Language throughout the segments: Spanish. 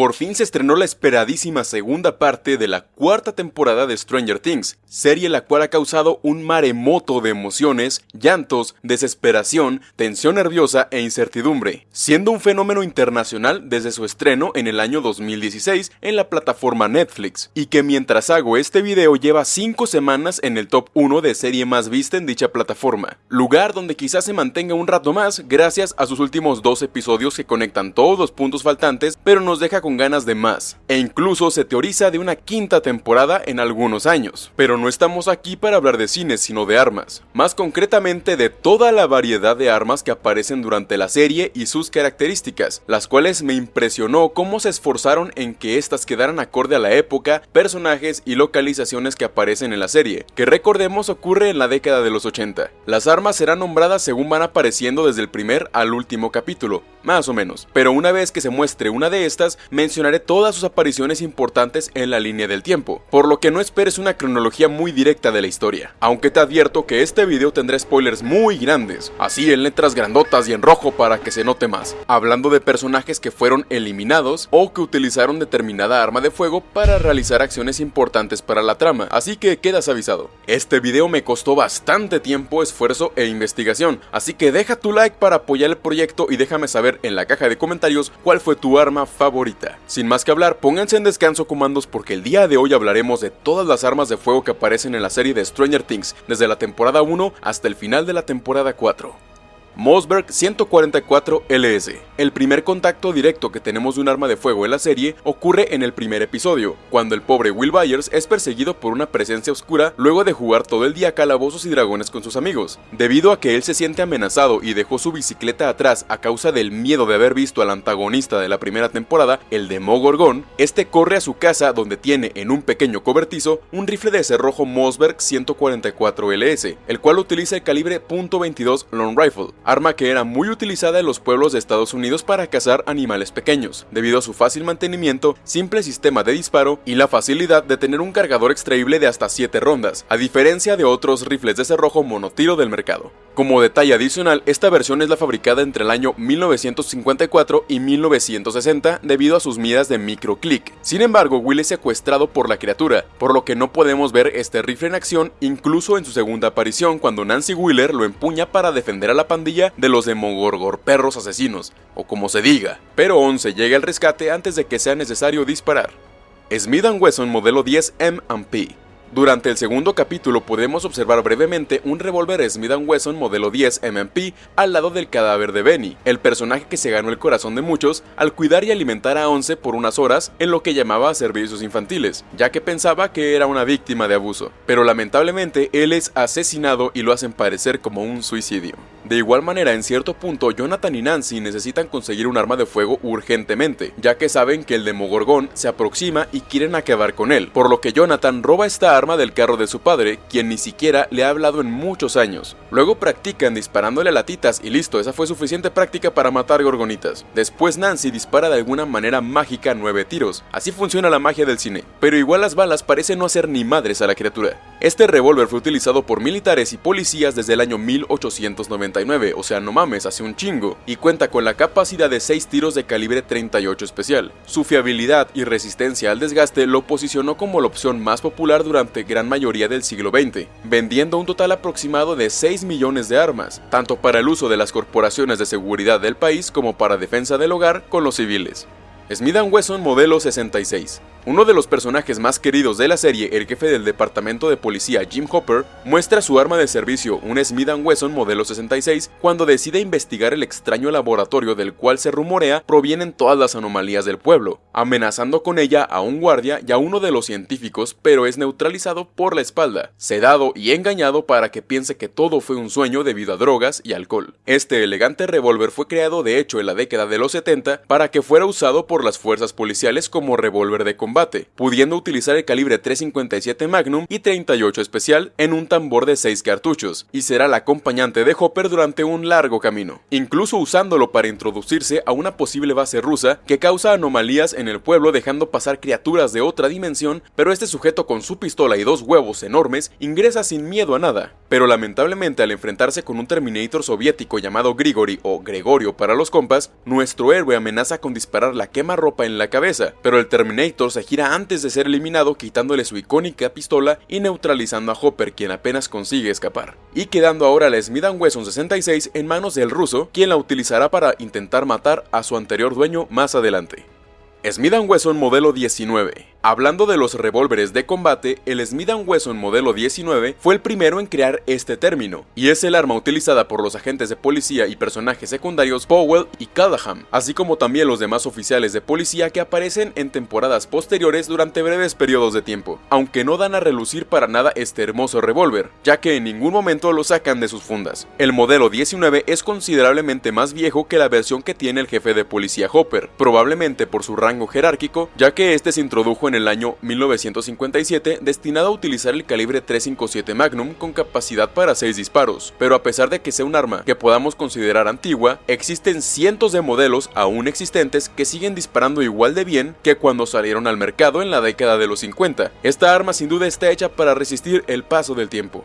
por fin se estrenó la esperadísima segunda parte de la cuarta temporada de Stranger Things, serie la cual ha causado un maremoto de emociones, llantos, desesperación, tensión nerviosa e incertidumbre, siendo un fenómeno internacional desde su estreno en el año 2016 en la plataforma Netflix, y que mientras hago este video lleva 5 semanas en el top 1 de serie más vista en dicha plataforma, lugar donde quizás se mantenga un rato más gracias a sus últimos dos episodios que conectan todos los puntos faltantes, pero nos deja con ganas de más, e incluso se teoriza de una quinta temporada en algunos años. Pero no estamos aquí para hablar de cine, sino de armas, más concretamente de toda la variedad de armas que aparecen durante la serie y sus características, las cuales me impresionó cómo se esforzaron en que estas quedaran acorde a la época, personajes y localizaciones que aparecen en la serie, que recordemos ocurre en la década de los 80. Las armas serán nombradas según van apareciendo desde el primer al último capítulo, más o menos, pero una vez que se muestre una de estas, mencionaré todas sus apariciones importantes en la línea del tiempo, por lo que no esperes una cronología muy directa de la historia, aunque te advierto que este video tendrá spoilers muy grandes, así en letras grandotas y en rojo para que se note más, hablando de personajes que fueron eliminados o que utilizaron determinada arma de fuego para realizar acciones importantes para la trama, así que quedas avisado. Este video me costó bastante tiempo, esfuerzo e investigación, así que deja tu like para apoyar el proyecto y déjame saber en la caja de comentarios cuál fue tu arma favorita. Sin más que hablar, pónganse en descanso comandos porque el día de hoy hablaremos de todas las armas de fuego que aparecen en la serie de Stranger Things, desde la temporada 1 hasta el final de la temporada 4. Mossberg 144 LS. El primer contacto directo que tenemos de un arma de fuego en la serie ocurre en el primer episodio, cuando el pobre Will Byers es perseguido por una presencia oscura luego de jugar todo el día calabozos y dragones con sus amigos. Debido a que él se siente amenazado y dejó su bicicleta atrás a causa del miedo de haber visto al antagonista de la primera temporada, el Demogorgon, este corre a su casa donde tiene en un pequeño cobertizo un rifle de cerrojo Mossberg 144 LS, el cual utiliza el calibre .22 Long Rifle, arma que era muy utilizada en los pueblos de Estados Unidos para cazar animales pequeños, debido a su fácil mantenimiento, simple sistema de disparo y la facilidad de tener un cargador extraíble de hasta 7 rondas, a diferencia de otros rifles de cerrojo monotiro del mercado. Como detalle adicional, esta versión es la fabricada entre el año 1954 y 1960 debido a sus miras de microclick. Sin embargo, Will es secuestrado por la criatura, por lo que no podemos ver este rifle en acción incluso en su segunda aparición cuando Nancy Wheeler lo empuña para defender a la pandilla de los Demogorgor perros asesinos, o como se diga, pero Once llega al rescate antes de que sea necesario disparar. Smith Wesson modelo 10 M&P durante el segundo capítulo podemos observar brevemente un revólver Smith Wesson modelo 10 MMP al lado del cadáver de Benny, el personaje que se ganó el corazón de muchos al cuidar y alimentar a Once por unas horas en lo que llamaba servicios infantiles, ya que pensaba que era una víctima de abuso. Pero lamentablemente él es asesinado y lo hacen parecer como un suicidio. De igual manera, en cierto punto, Jonathan y Nancy necesitan conseguir un arma de fuego urgentemente, ya que saben que el Demogorgón se aproxima y quieren acabar con él, por lo que Jonathan roba esta arma del carro de su padre, quien ni siquiera le ha hablado en muchos años. Luego practican disparándole a latitas y listo, esa fue suficiente práctica para matar gorgonitas. Después Nancy dispara de alguna manera mágica nueve tiros, así funciona la magia del cine, pero igual las balas parecen no hacer ni madres a la criatura. Este revólver fue utilizado por militares y policías desde el año 1899, o sea no mames, hace un chingo, y cuenta con la capacidad de 6 tiros de calibre 38 especial. Su fiabilidad y resistencia al desgaste lo posicionó como la opción más popular durante gran mayoría del siglo XX, vendiendo un total aproximado de 6 millones de armas, tanto para el uso de las corporaciones de seguridad del país como para defensa del hogar con los civiles. Smith Wesson modelo 66 uno de los personajes más queridos de la serie, el jefe del departamento de policía Jim Hopper, muestra su arma de servicio, un Smith Wesson modelo 66, cuando decide investigar el extraño laboratorio del cual se rumorea provienen todas las anomalías del pueblo, amenazando con ella a un guardia y a uno de los científicos, pero es neutralizado por la espalda, sedado y engañado para que piense que todo fue un sueño debido a drogas y alcohol. Este elegante revólver fue creado de hecho en la década de los 70 para que fuera usado por las fuerzas policiales como revólver de combate pudiendo utilizar el calibre 357 Magnum y 38 especial en un tambor de 6 cartuchos, y será el acompañante de Hopper durante un largo camino, incluso usándolo para introducirse a una posible base rusa que causa anomalías en el pueblo dejando pasar criaturas de otra dimensión, pero este sujeto con su pistola y dos huevos enormes ingresa sin miedo a nada. pero lamentablemente al enfrentarse con un Terminator soviético llamado Grigori o Gregorio para los compas, nuestro héroe amenaza con disparar la quema-ropa en la cabeza, pero el Terminator se gira antes de ser eliminado quitándole su icónica pistola y neutralizando a Hopper quien apenas consigue escapar, y quedando ahora la Smith Wesson 66 en manos del ruso, quien la utilizará para intentar matar a su anterior dueño más adelante. Smith Wesson modelo 19 Hablando de los revólveres de combate, el Smith Wesson modelo 19 fue el primero en crear este término, y es el arma utilizada por los agentes de policía y personajes secundarios Powell y Callahan, así como también los demás oficiales de policía que aparecen en temporadas posteriores durante breves periodos de tiempo, aunque no dan a relucir para nada este hermoso revólver, ya que en ningún momento lo sacan de sus fundas. El modelo 19 es considerablemente más viejo que la versión que tiene el jefe de policía Hopper, probablemente por su rango jerárquico, ya que este se introdujo en el año 1957 destinado a utilizar el calibre 357 Magnum con capacidad para 6 disparos, pero a pesar de que sea un arma que podamos considerar antigua, existen cientos de modelos aún existentes que siguen disparando igual de bien que cuando salieron al mercado en la década de los 50. Esta arma sin duda está hecha para resistir el paso del tiempo.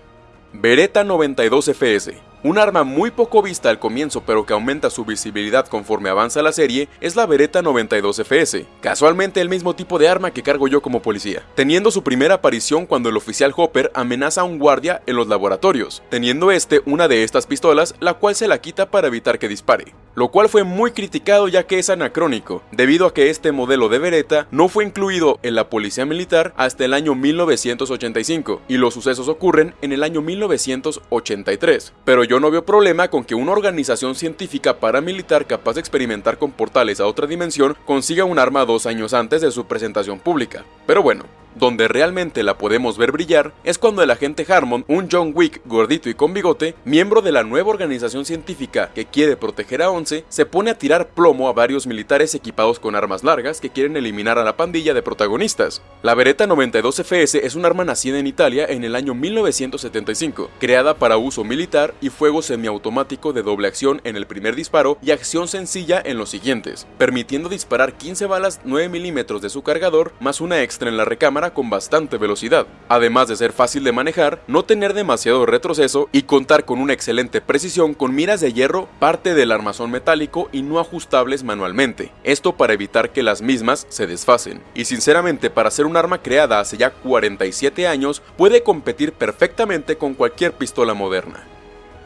Beretta 92 FS un arma muy poco vista al comienzo pero que aumenta su visibilidad conforme avanza la serie es la Beretta 92 FS, casualmente el mismo tipo de arma que cargo yo como policía, teniendo su primera aparición cuando el oficial Hopper amenaza a un guardia en los laboratorios, teniendo este una de estas pistolas la cual se la quita para evitar que dispare, lo cual fue muy criticado ya que es anacrónico, debido a que este modelo de Beretta no fue incluido en la policía militar hasta el año 1985 y los sucesos ocurren en el año 1983, pero yo no veo problema con que una organización científica paramilitar capaz de experimentar con portales a otra dimensión consiga un arma dos años antes de su presentación pública. Pero bueno, donde realmente la podemos ver brillar es cuando el agente Harmon, un John Wick gordito y con bigote, miembro de la nueva organización científica que quiere proteger a Once, se pone a tirar plomo a varios militares equipados con armas largas que quieren eliminar a la pandilla de protagonistas. La Beretta 92 FS es un arma nacida en Italia en el año 1975, creada para uso militar y fuego semiautomático de doble acción en el primer disparo y acción sencilla en los siguientes, permitiendo disparar 15 balas 9 milímetros de su cargador más una extra en la recámara con bastante velocidad, además de ser fácil de manejar, no tener demasiado retroceso y contar con una excelente precisión con miras de hierro, parte del armazón metálico y no ajustables manualmente, esto para evitar que las mismas se desfacen. Y sinceramente para ser un arma creada hace ya 47 años, puede competir perfectamente con cualquier pistola moderna.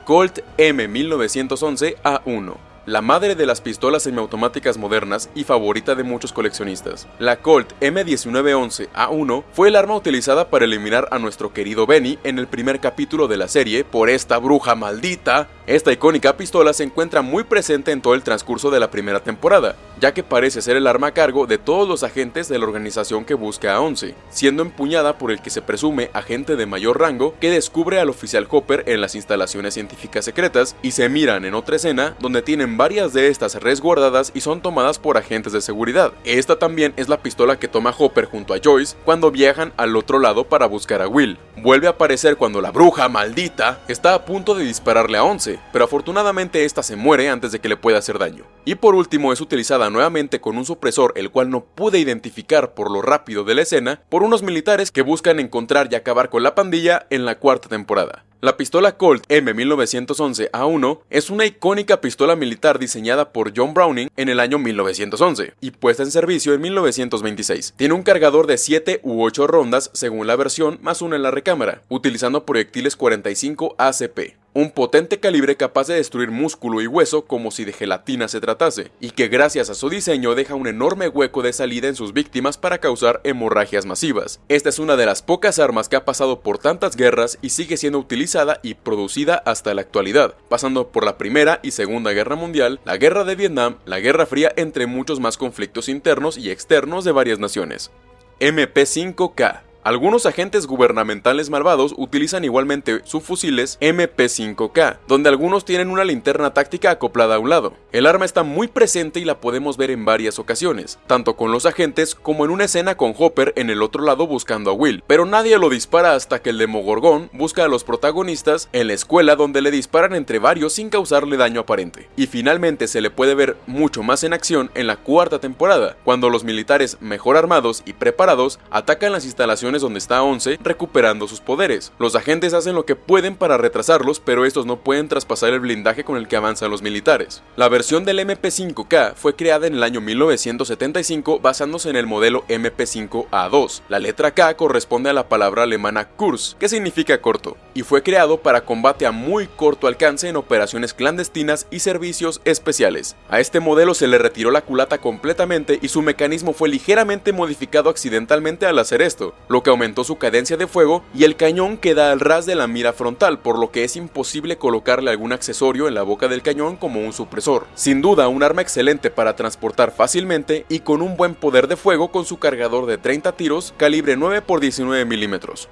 Colt M1911 A1 la madre de las pistolas semiautomáticas modernas y favorita de muchos coleccionistas. La Colt M1911A1 fue el arma utilizada para eliminar a nuestro querido Benny en el primer capítulo de la serie por esta bruja maldita. Esta icónica pistola se encuentra muy presente en todo el transcurso de la primera temporada, ya que parece ser el arma a cargo de todos los agentes de la organización que busca a Once, siendo empuñada por el que se presume agente de mayor rango que descubre al oficial Hopper en las instalaciones científicas secretas y se miran en otra escena donde tienen varias de estas resguardadas y son tomadas por agentes de seguridad. Esta también es la pistola que toma Hopper junto a Joyce cuando viajan al otro lado para buscar a Will. Vuelve a aparecer cuando la bruja maldita está a punto de dispararle a Once, pero afortunadamente esta se muere antes de que le pueda hacer daño. Y por último es utilizada nuevamente con un supresor el cual no pude identificar por lo rápido de la escena por unos militares que buscan encontrar y acabar con la pandilla en la cuarta temporada. La pistola Colt M1911A1 es una icónica pistola militar diseñada por John Browning en el año 1911 y puesta en servicio en 1926. Tiene un cargador de 7 u 8 rondas según la versión más una en la recámara, utilizando proyectiles 45 ACP un potente calibre capaz de destruir músculo y hueso como si de gelatina se tratase, y que gracias a su diseño deja un enorme hueco de salida en sus víctimas para causar hemorragias masivas. Esta es una de las pocas armas que ha pasado por tantas guerras y sigue siendo utilizada y producida hasta la actualidad, pasando por la Primera y Segunda Guerra Mundial, la Guerra de Vietnam, la Guerra Fría, entre muchos más conflictos internos y externos de varias naciones. MP5K algunos agentes gubernamentales malvados utilizan igualmente sus fusiles MP5K, donde algunos tienen una linterna táctica acoplada a un lado. El arma está muy presente y la podemos ver en varias ocasiones, tanto con los agentes como en una escena con Hopper en el otro lado buscando a Will, pero nadie lo dispara hasta que el Demogorgón busca a los protagonistas en la escuela donde le disparan entre varios sin causarle daño aparente. Y finalmente se le puede ver mucho más en acción en la cuarta temporada, cuando los militares mejor armados y preparados atacan las instalaciones donde está 11 recuperando sus poderes. Los agentes hacen lo que pueden para retrasarlos, pero estos no pueden traspasar el blindaje con el que avanzan los militares. La versión del MP5K fue creada en el año 1975 basándose en el modelo MP5A2. La letra K corresponde a la palabra alemana Kurs, que significa corto, y fue creado para combate a muy corto alcance en operaciones clandestinas y servicios especiales. A este modelo se le retiró la culata completamente y su mecanismo fue ligeramente modificado accidentalmente al hacer esto, lo que aumentó su cadencia de fuego y el cañón queda al ras de la mira frontal, por lo que es imposible colocarle algún accesorio en la boca del cañón como un supresor. Sin duda, un arma excelente para transportar fácilmente y con un buen poder de fuego con su cargador de 30 tiros calibre 9 x 19 milímetros.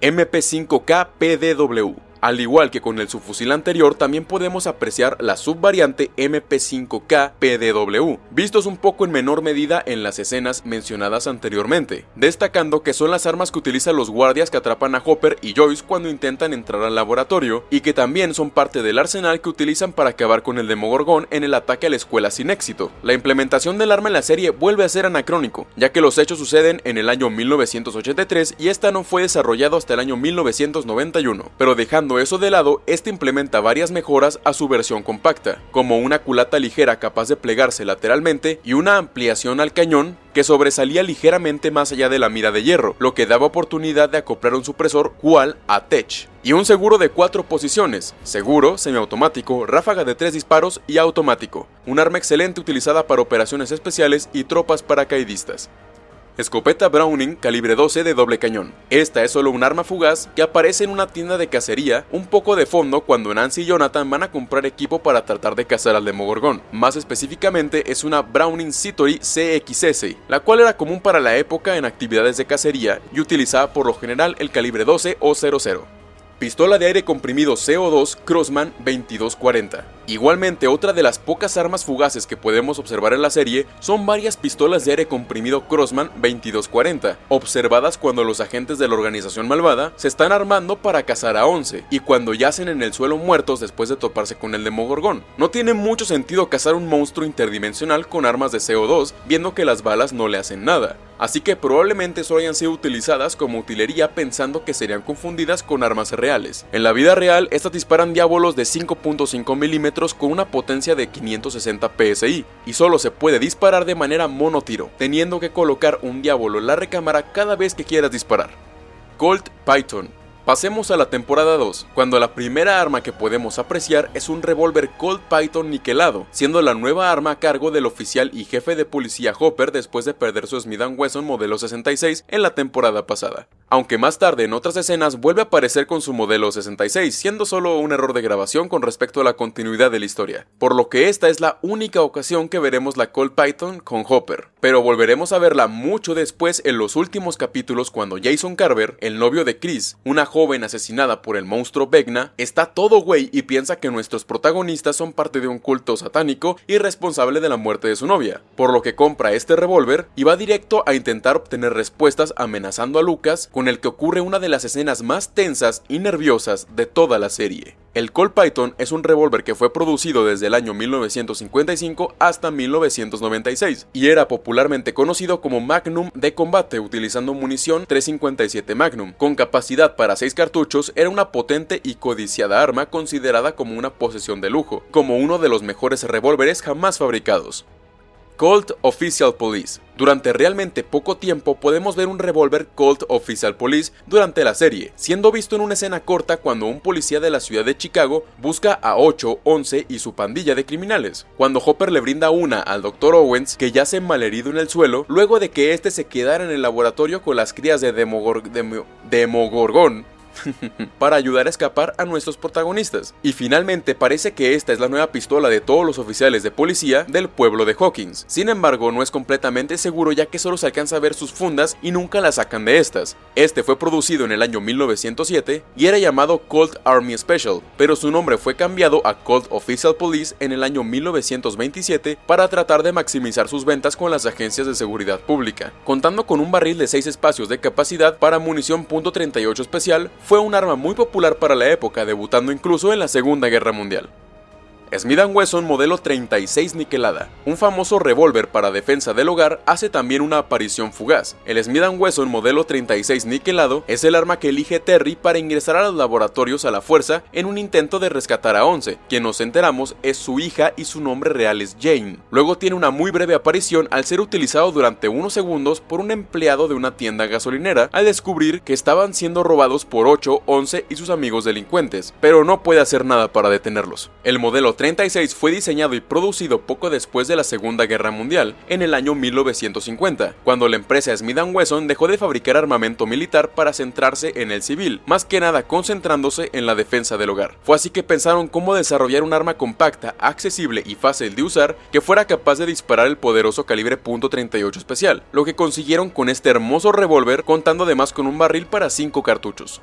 MP5K PDW al igual que con el subfusil anterior, también podemos apreciar la subvariante MP5K PDW, vistos un poco en menor medida en las escenas mencionadas anteriormente, destacando que son las armas que utilizan los guardias que atrapan a Hopper y Joyce cuando intentan entrar al laboratorio, y que también son parte del arsenal que utilizan para acabar con el Demogorgón en el ataque a la escuela sin éxito. La implementación del arma en la serie vuelve a ser anacrónico, ya que los hechos suceden en el año 1983 y esta no fue desarrollado hasta el año 1991, pero dejando eso de lado, este implementa varias mejoras a su versión compacta, como una culata ligera capaz de plegarse lateralmente y una ampliación al cañón que sobresalía ligeramente más allá de la mira de hierro, lo que daba oportunidad de acoplar un supresor cual a Tech. Y un seguro de cuatro posiciones, seguro, semiautomático, ráfaga de tres disparos y automático, un arma excelente utilizada para operaciones especiales y tropas paracaidistas. Escopeta Browning calibre 12 de doble cañón. Esta es solo un arma fugaz que aparece en una tienda de cacería un poco de fondo cuando Nancy y Jonathan van a comprar equipo para tratar de cazar al Demogorgón. Más específicamente es una Browning Citory CXS, la cual era común para la época en actividades de cacería y utilizaba por lo general el calibre 12 o 00. Pistola de aire comprimido CO2 Crossman 2240. Igualmente, otra de las pocas armas fugaces que podemos observar en la serie son varias pistolas de aire comprimido Crossman 2240, observadas cuando los agentes de la organización malvada se están armando para cazar a 11 y cuando yacen en el suelo muertos después de toparse con el Demogorgón. No tiene mucho sentido cazar un monstruo interdimensional con armas de CO2, viendo que las balas no le hacen nada así que probablemente solo hayan sido utilizadas como utilería pensando que serían confundidas con armas reales. En la vida real, estas disparan diábolos de 5.5 milímetros con una potencia de 560 psi, y solo se puede disparar de manera monotiro, teniendo que colocar un diablo en la recámara cada vez que quieras disparar. Colt Python Pasemos a la temporada 2, cuando la primera arma que podemos apreciar es un revólver Colt Python niquelado, siendo la nueva arma a cargo del oficial y jefe de policía Hopper después de perder su Smith Wesson modelo 66 en la temporada pasada. Aunque más tarde en otras escenas vuelve a aparecer con su modelo 66, siendo solo un error de grabación con respecto a la continuidad de la historia, por lo que esta es la única ocasión que veremos la Colt Python con Hopper, pero volveremos a verla mucho después en los últimos capítulos cuando Jason Carver, el novio de Chris, una joven asesinada por el monstruo Vecna, está todo güey y piensa que nuestros protagonistas son parte de un culto satánico y responsable de la muerte de su novia, por lo que compra este revólver y va directo a intentar obtener respuestas amenazando a Lucas con el que ocurre una de las escenas más tensas y nerviosas de toda la serie. El Colt Python es un revólver que fue producido desde el año 1955 hasta 1996 y era popularmente conocido como Magnum de combate utilizando munición 357 Magnum. Con capacidad para 6 cartuchos era una potente y codiciada arma considerada como una posesión de lujo, como uno de los mejores revólveres jamás fabricados. Colt Official Police. Durante realmente poco tiempo podemos ver un revólver Colt Official Police durante la serie, siendo visto en una escena corta cuando un policía de la ciudad de Chicago busca a 8, 11 y su pandilla de criminales. Cuando Hopper le brinda una al Dr. Owens, que yace malherido en el suelo, luego de que este se quedara en el laboratorio con las crías de Demogorgon para ayudar a escapar a nuestros protagonistas. Y finalmente parece que esta es la nueva pistola de todos los oficiales de policía del pueblo de Hawkins. Sin embargo, no es completamente seguro ya que solo se alcanza a ver sus fundas y nunca la sacan de estas. Este fue producido en el año 1907 y era llamado Colt Army Special, pero su nombre fue cambiado a Colt Official Police en el año 1927 para tratar de maximizar sus ventas con las agencias de seguridad pública. Contando con un barril de 6 espacios de capacidad para munición .38 especial, fue un arma muy popular para la época, debutando incluso en la Segunda Guerra Mundial. Smith Wesson modelo 36 niquelada. Un famoso revólver para defensa del hogar hace también una aparición fugaz. El Smith Wesson modelo 36 niquelado es el arma que elige Terry para ingresar a los laboratorios a la fuerza en un intento de rescatar a Once, quien nos enteramos es su hija y su nombre real es Jane. Luego tiene una muy breve aparición al ser utilizado durante unos segundos por un empleado de una tienda gasolinera al descubrir que estaban siendo robados por 8, 11 y sus amigos delincuentes, pero no puede hacer nada para detenerlos. El modelo 36 fue diseñado y producido poco después de la Segunda Guerra Mundial, en el año 1950, cuando la empresa Smith Wesson dejó de fabricar armamento militar para centrarse en el civil, más que nada concentrándose en la defensa del hogar. Fue así que pensaron cómo desarrollar un arma compacta, accesible y fácil de usar que fuera capaz de disparar el poderoso calibre .38 especial, lo que consiguieron con este hermoso revólver contando además con un barril para 5 cartuchos.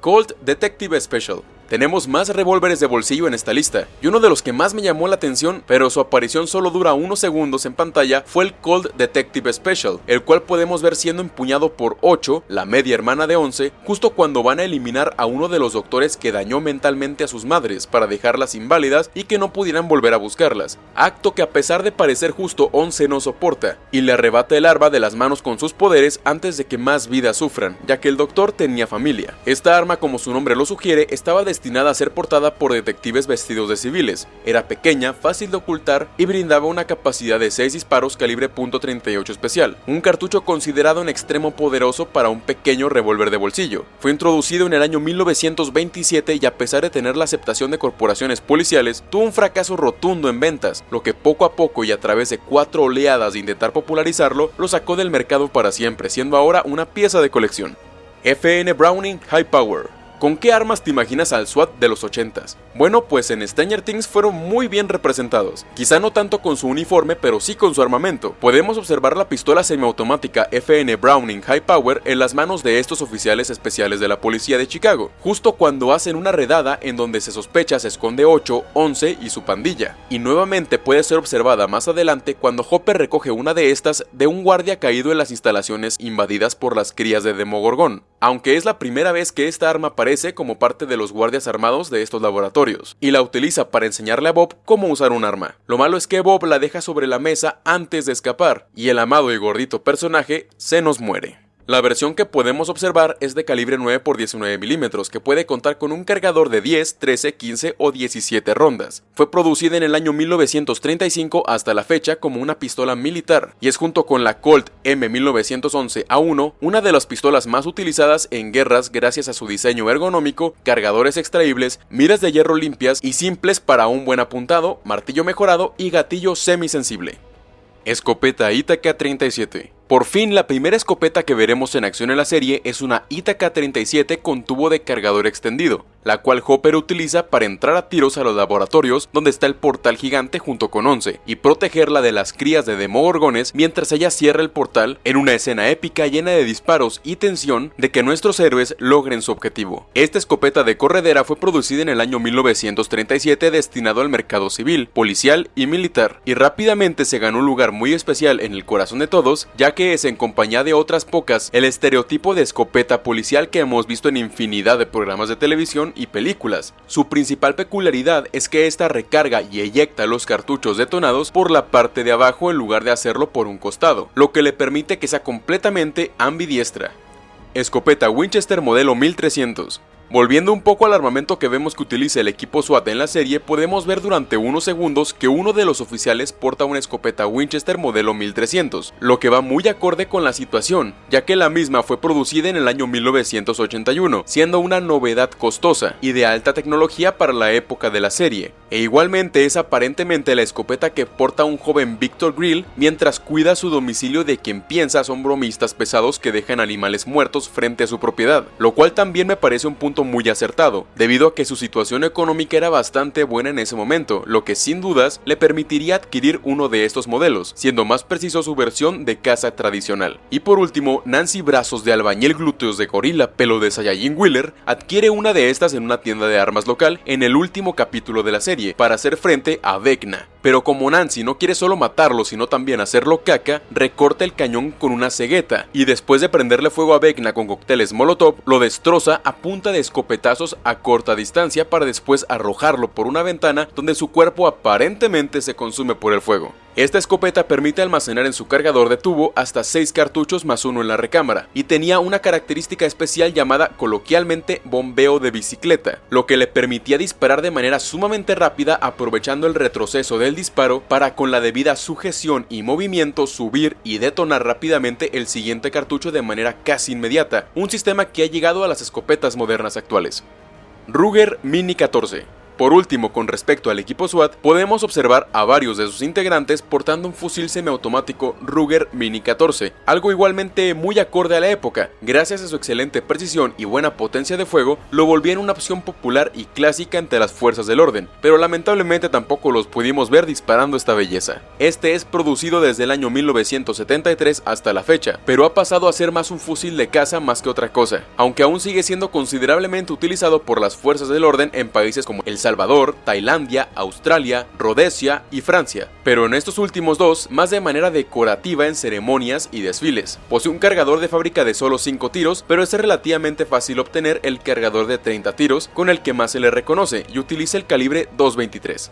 Colt Detective Special tenemos más revólveres de bolsillo en esta lista, y uno de los que más me llamó la atención, pero su aparición solo dura unos segundos en pantalla, fue el Cold Detective Special, el cual podemos ver siendo empuñado por 8, la media hermana de 11, justo cuando van a eliminar a uno de los doctores que dañó mentalmente a sus madres para dejarlas inválidas y que no pudieran volver a buscarlas, acto que a pesar de parecer justo 11 no soporta, y le arrebata el arma de las manos con sus poderes antes de que más vidas sufran, ya que el doctor tenía familia. Esta arma como su nombre lo sugiere estaba destinada a ser portada por detectives vestidos de civiles. Era pequeña, fácil de ocultar y brindaba una capacidad de 6 disparos calibre .38 especial, un cartucho considerado en extremo poderoso para un pequeño revólver de bolsillo. Fue introducido en el año 1927 y a pesar de tener la aceptación de corporaciones policiales, tuvo un fracaso rotundo en ventas, lo que poco a poco y a través de cuatro oleadas de intentar popularizarlo, lo sacó del mercado para siempre, siendo ahora una pieza de colección. FN Browning High Power ¿Con qué armas te imaginas al SWAT de los 80s? Bueno, pues en Stranger Things fueron muy bien representados, quizá no tanto con su uniforme, pero sí con su armamento. Podemos observar la pistola semiautomática FN Browning High Power en las manos de estos oficiales especiales de la policía de Chicago, justo cuando hacen una redada en donde se sospecha se esconde 8, 11 y su pandilla. Y nuevamente puede ser observada más adelante cuando Hopper recoge una de estas de un guardia caído en las instalaciones invadidas por las crías de Demogorgon, aunque es la primera vez que esta arma aparece como parte de los guardias armados de estos laboratorios, y la utiliza para enseñarle a Bob cómo usar un arma. Lo malo es que Bob la deja sobre la mesa antes de escapar, y el amado y gordito personaje se nos muere. La versión que podemos observar es de calibre 9 x 19 milímetros, que puede contar con un cargador de 10, 13, 15 o 17 rondas. Fue producida en el año 1935 hasta la fecha como una pistola militar, y es junto con la Colt M1911A1 una de las pistolas más utilizadas en guerras gracias a su diseño ergonómico, cargadores extraíbles, miras de hierro limpias y simples para un buen apuntado, martillo mejorado y gatillo semisensible. Escopeta Itaca 37 por fin, la primera escopeta que veremos en acción en la serie es una Itaca 37 con tubo de cargador extendido, la cual Hopper utiliza para entrar a tiros a los laboratorios donde está el portal gigante junto con Once y protegerla de las crías de demogorgones mientras ella cierra el portal en una escena épica llena de disparos y tensión de que nuestros héroes logren su objetivo. Esta escopeta de corredera fue producida en el año 1937 destinado al mercado civil, policial y militar y rápidamente se ganó un lugar muy especial en el corazón de todos ya es en compañía de otras pocas el estereotipo de escopeta policial que hemos visto en infinidad de programas de televisión y películas. Su principal peculiaridad es que esta recarga y eyecta los cartuchos detonados por la parte de abajo en lugar de hacerlo por un costado, lo que le permite que sea completamente ambidiestra. Escopeta Winchester modelo 1300 Volviendo un poco al armamento que vemos que utiliza el equipo SWAT en la serie, podemos ver durante unos segundos que uno de los oficiales porta una escopeta Winchester modelo 1300, lo que va muy acorde con la situación, ya que la misma fue producida en el año 1981, siendo una novedad costosa y de alta tecnología para la época de la serie, e igualmente es aparentemente la escopeta que porta un joven Victor Grill mientras cuida su domicilio de quien piensa son bromistas pesados que dejan animales muertos frente a su propiedad, lo cual también me parece un punto muy acertado, debido a que su situación económica era bastante buena en ese momento, lo que sin dudas le permitiría adquirir uno de estos modelos, siendo más preciso su versión de casa tradicional. Y por último, Nancy Brazos de albañil glúteos de gorila pelo de Saiyajin Wheeler adquiere una de estas en una tienda de armas local en el último capítulo de la serie, para hacer frente a Vecna, pero como Nancy no quiere solo matarlo sino también hacerlo caca, recorta el cañón con una cegueta y después de prenderle fuego a Vecna con cócteles Molotov, lo destroza a punta de escopetazos a corta distancia para después arrojarlo por una ventana donde su cuerpo aparentemente se consume por el fuego. Esta escopeta permite almacenar en su cargador de tubo hasta 6 cartuchos más uno en la recámara, y tenía una característica especial llamada coloquialmente bombeo de bicicleta, lo que le permitía disparar de manera sumamente rápida aprovechando el retroceso del disparo para con la debida sujeción y movimiento subir y detonar rápidamente el siguiente cartucho de manera casi inmediata, un sistema que ha llegado a las escopetas modernas actuales. Ruger Mini 14 por último, con respecto al equipo SWAT, podemos observar a varios de sus integrantes portando un fusil semiautomático Ruger Mini 14, algo igualmente muy acorde a la época. Gracias a su excelente precisión y buena potencia de fuego, lo volvían una opción popular y clásica entre las fuerzas del orden, pero lamentablemente tampoco los pudimos ver disparando esta belleza. Este es producido desde el año 1973 hasta la fecha, pero ha pasado a ser más un fusil de caza más que otra cosa, aunque aún sigue siendo considerablemente utilizado por las fuerzas del orden en países como El Salvador, Tailandia, Australia, Rhodesia y Francia, pero en estos últimos dos más de manera decorativa en ceremonias y desfiles. Posee un cargador de fábrica de solo 5 tiros, pero es relativamente fácil obtener el cargador de 30 tiros con el que más se le reconoce y utiliza el calibre 223.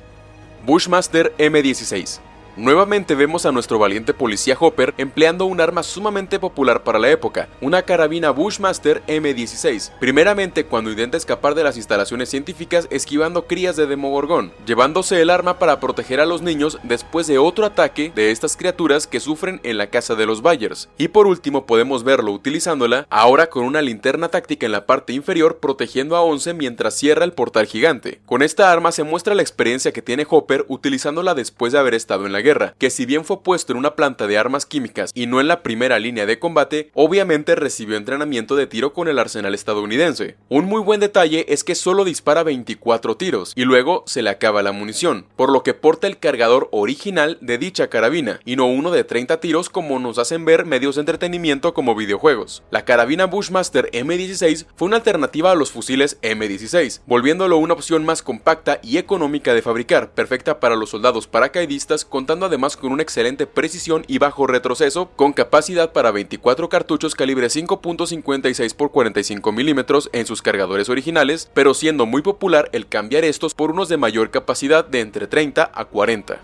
Bushmaster M16 Nuevamente vemos a nuestro valiente policía Hopper empleando un arma sumamente popular para la época, una carabina Bushmaster M16, primeramente cuando intenta escapar de las instalaciones científicas esquivando crías de Demogorgón, llevándose el arma para proteger a los niños después de otro ataque de estas criaturas que sufren en la casa de los Byers. Y por último podemos verlo utilizándola ahora con una linterna táctica en la parte inferior protegiendo a Once mientras cierra el portal gigante. Con esta arma se muestra la experiencia que tiene Hopper utilizándola después de haber estado en la guerra, que si bien fue puesto en una planta de armas químicas y no en la primera línea de combate, obviamente recibió entrenamiento de tiro con el arsenal estadounidense. Un muy buen detalle es que solo dispara 24 tiros y luego se le acaba la munición, por lo que porta el cargador original de dicha carabina y no uno de 30 tiros como nos hacen ver medios de entretenimiento como videojuegos. La carabina Bushmaster M16 fue una alternativa a los fusiles M16, volviéndolo una opción más compacta y económica de fabricar, perfecta para los soldados paracaidistas además con una excelente precisión y bajo retroceso, con capacidad para 24 cartuchos calibre 5.56 x 45 mm en sus cargadores originales, pero siendo muy popular el cambiar estos por unos de mayor capacidad de entre 30 a 40.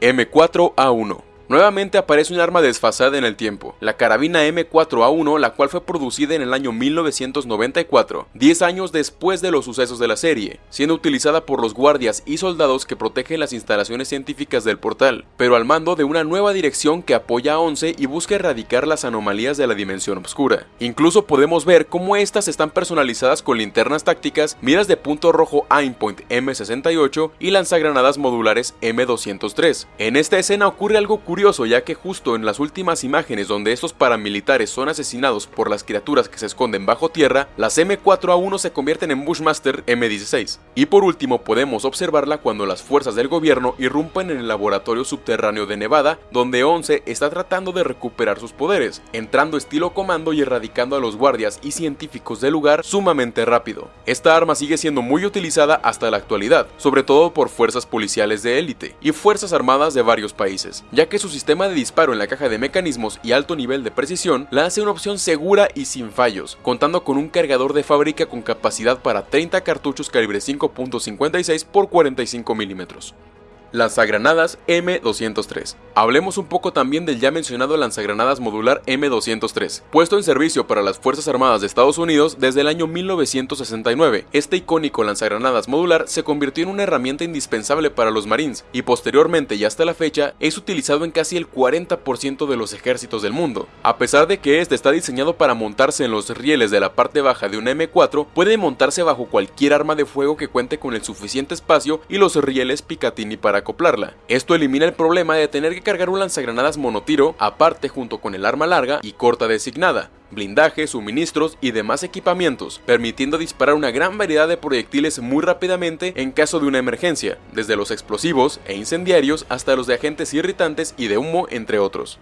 M4A1 Nuevamente aparece un arma desfasada en el tiempo, la carabina M4A1, la cual fue producida en el año 1994, 10 años después de los sucesos de la serie, siendo utilizada por los guardias y soldados que protegen las instalaciones científicas del portal, pero al mando de una nueva dirección que apoya a Once y busca erradicar las anomalías de la dimensión oscura. Incluso podemos ver cómo estas están personalizadas con linternas tácticas, miras de punto rojo Aimpoint M68 y lanzagranadas modulares M203. En esta escena ocurre algo curioso curioso ya que justo en las últimas imágenes donde estos paramilitares son asesinados por las criaturas que se esconden babajo tierra, las M4A1 se convierten en Bushmaster M16. Y por último podemos observarla cuando las fuerzas del gobierno irrumpen en el laboratorio subterráneo de Nevada, donde Once está tratando de recuperar sus poderes, entrando estilo comando y erradicando a los guardias y científicos del lugar sumamente rápido. Esta arma sigue siendo muy utilizada hasta la actualidad, sobre todo por fuerzas policiales de élite y fuerzas armadas de varios países, ya que su sistema de disparo en la caja de mecanismos y alto nivel de precisión la hace una opción segura y sin fallos, contando con un cargador de fábrica con capacidad para 30 cartuchos calibre 5.56 x 45 mm lanzagranadas M203. Hablemos un poco también del ya mencionado lanzagranadas modular M203, puesto en servicio para las Fuerzas Armadas de Estados Unidos desde el año 1969. Este icónico lanzagranadas modular se convirtió en una herramienta indispensable para los Marines y posteriormente y hasta la fecha es utilizado en casi el 40% de los ejércitos del mundo. A pesar de que este está diseñado para montarse en los rieles de la parte baja de un M4, puede montarse bajo cualquier arma de fuego que cuente con el suficiente espacio y los rieles Picatinny para acoplarla. Esto elimina el problema de tener que cargar un lanzagranadas monotiro aparte junto con el arma larga y corta designada, blindaje, suministros y demás equipamientos, permitiendo disparar una gran variedad de proyectiles muy rápidamente en caso de una emergencia, desde los explosivos e incendiarios hasta los de agentes irritantes y de humo entre otros.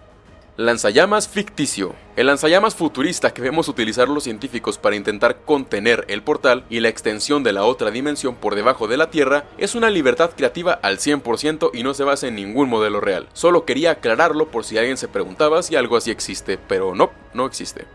Lanzallamas ficticio. El lanzallamas futurista que vemos utilizar los científicos para intentar contener el portal y la extensión de la otra dimensión por debajo de la Tierra es una libertad creativa al 100% y no se basa en ningún modelo real. Solo quería aclararlo por si alguien se preguntaba si algo así existe, pero no, no existe.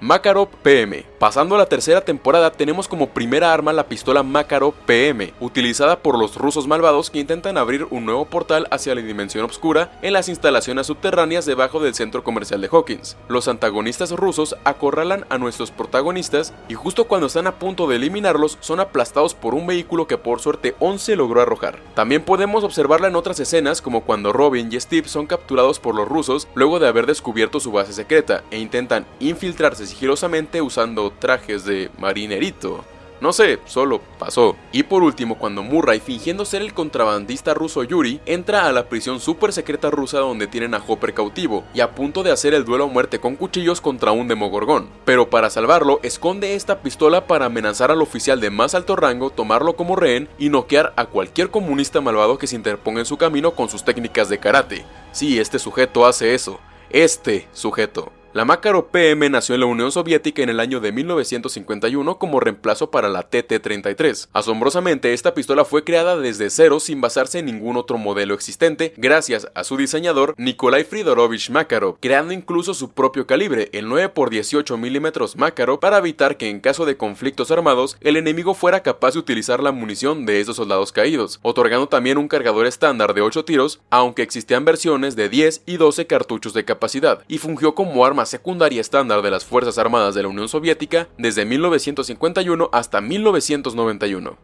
Makarov PM. Pasando a la tercera temporada tenemos como primera arma la pistola Makarov PM, utilizada por los rusos malvados que intentan abrir un nuevo portal hacia la dimensión oscura en las instalaciones subterráneas debajo del centro comercial de Hawkins. Los antagonistas rusos acorralan a nuestros protagonistas y justo cuando están a punto de eliminarlos son aplastados por un vehículo que por suerte 11 logró arrojar. También podemos observarla en otras escenas como cuando Robin y Steve son capturados por los rusos luego de haber descubierto su base secreta e intentan infiltrarse sigilosamente usando trajes de marinerito. No sé, solo pasó. Y por último, cuando Murray, fingiendo ser el contrabandista ruso Yuri, entra a la prisión super secreta rusa donde tienen a Hopper cautivo y a punto de hacer el duelo a muerte con cuchillos contra un demogorgón. Pero para salvarlo, esconde esta pistola para amenazar al oficial de más alto rango, tomarlo como rehén y noquear a cualquier comunista malvado que se interponga en su camino con sus técnicas de karate. Sí, este sujeto hace eso. Este sujeto. La Makarov PM nació en la Unión Soviética en el año de 1951 como reemplazo para la TT-33. Asombrosamente, esta pistola fue creada desde cero sin basarse en ningún otro modelo existente, gracias a su diseñador Nikolai Fridorovich Makarov, creando incluso su propio calibre, el 9x18 mm Makarov, para evitar que en caso de conflictos armados, el enemigo fuera capaz de utilizar la munición de esos soldados caídos, otorgando también un cargador estándar de 8 tiros, aunque existían versiones de 10 y 12 cartuchos de capacidad, y fungió como arma secundaria estándar de las Fuerzas Armadas de la Unión Soviética desde 1951 hasta 1991.